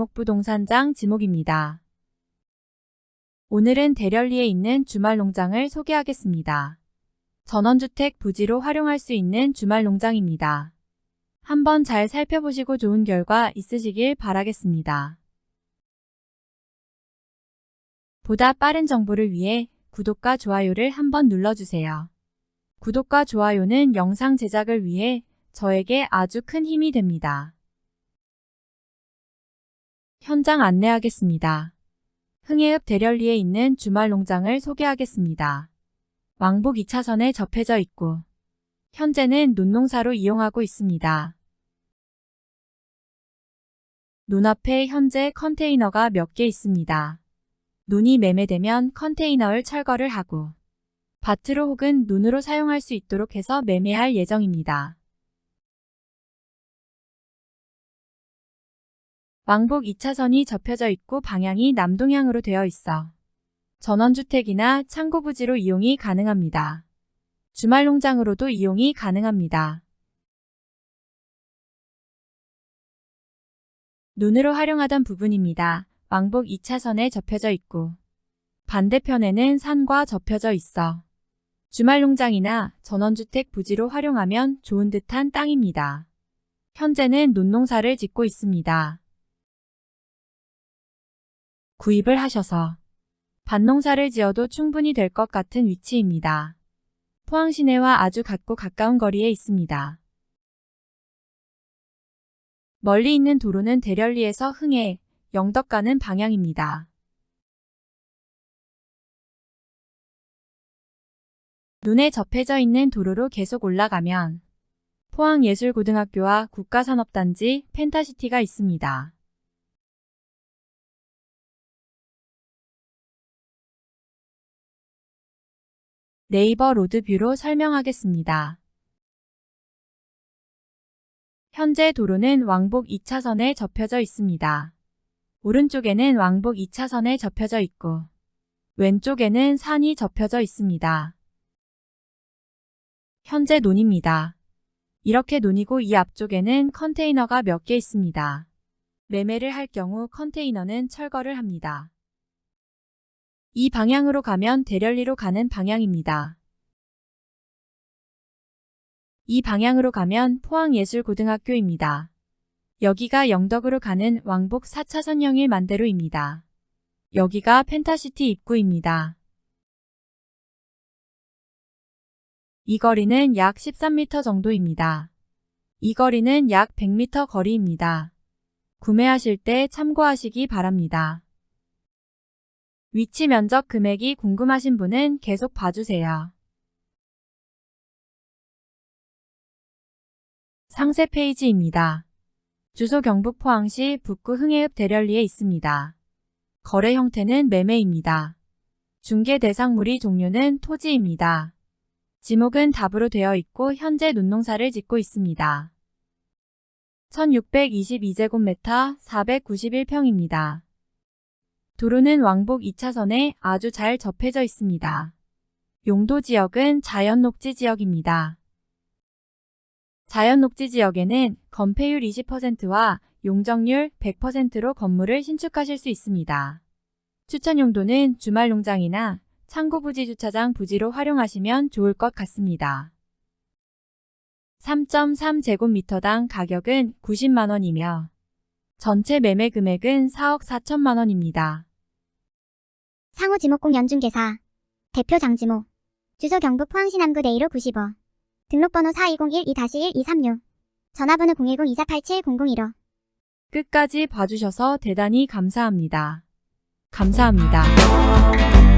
주택부동산장 지목입니다. 오늘은 대련리에 있는 주말농장을 소개하겠습니다. 전원주택 부지로 활용할 수 있는 주말농장입니다. 한번 잘 살펴보시고 좋은 결과 있으시길 바라겠습니다. 보다 빠른 정보를 위해 구독과 좋아요를 한번 눌러주세요. 구독과 좋아요는 영상 제작을 위해 저에게 아주 큰 힘이 됩니다. 현장 안내하겠습니다. 흥해읍 대련리에 있는 주말 농장을 소개하겠습니다. 왕복 2차선에 접해져 있고 현재는 논농사로 이용하고 있습니다. 눈앞에 현재 컨테이너가 몇 개 있습니다. 눈이 매매되면 컨테이너를 철거를 하고 밭으로 혹은 눈으로 사용할 수 있도록 해서 매매할 예정입니다. 왕복 2차선이 접혀져 있고 방향이 남동향으로 되어 있어 전원주택이나 창고 부지로 이용이 가능합니다. 주말 농장으로도 이용이 가능합니다. 눈으로 활용하던 부분입니다. 왕복 2차선에 접혀져 있고 반대편에는 산과 접혀져 있어 주말 농장이나 전원주택 부지로 활용하면 좋은 듯한 땅입니다. 현재는 논농사를 짓고 있습니다. 구입을 하셔서 밭농사를 지어도 충분히 될 것 같은 위치입니다. 포항 시내와 아주 같고 가까운 거리에 있습니다. 멀리 있는 도로는 대련리에서 흥해, 영덕 가는 방향입니다. 눈에 접해져 있는 도로로 계속 올라가면 포항예술고등학교와 국가산업단지 펜타시티가 있습니다. 네이버 로드뷰로 설명하겠습니다. 현재 도로는 왕복 2차선에 접혀져 있습니다. 오른쪽에는 왕복 2차선에 접혀져 있고 왼쪽에는 산이 접혀져 있습니다. 현재 논입니다. 이렇게 논이고 이 앞쪽에는 컨테이너가 몇 개 있습니다. 매매를 할 경우 컨테이너는 철거를 합니다. 이 방향으로 가면 대련리로 가는 방향입니다. 이 방향으로 가면 포항예술고등학교입니다. 여기가 영덕으로 가는 왕복 4차선형일 만대로입니다. 여기가 펜타시티 입구입니다. 이 거리는 약 13m 정도입니다. 이 거리는 약 100m 거리입니다. 구매하실 때 참고하시기 바랍니다. 위치 면적 금액이 궁금하신 분은 계속 봐주세요. 상세 페이지입니다. 주소 경북 포항시 북구 흥해읍 대련리에 있습니다. 거래 형태는 매매입니다. 중개 대상물이 종류는 토지입니다. 지목은 답으로 되어 있고 현재 논농사를 짓고 있습니다. 1622제곱미터 491평입니다. 도로는 왕복 2차선에 아주 잘 접해져 있습니다. 용도 지역은 자연 녹지 지역입니다. 자연 녹지 지역에는 건폐율 20%와 용적률 100%로 건물을 신축하실 수 있습니다. 추천 용도는 주말 농장이나 창고 부지 주차장 부지로 활용하시면 좋을 것 같습니다. 3.3제곱미터당 가격은 90만원이며 전체 매매 금액은 4억 4천만원입니다. 상호 지목공 연중개사. 대표 장지모 주소 경북 포항시 남구 내일호 95 등록번호 4201-2-1236 전화번호 010-2487-001호 끝까지 봐주셔서 대단히 감사합니다. 감사합니다.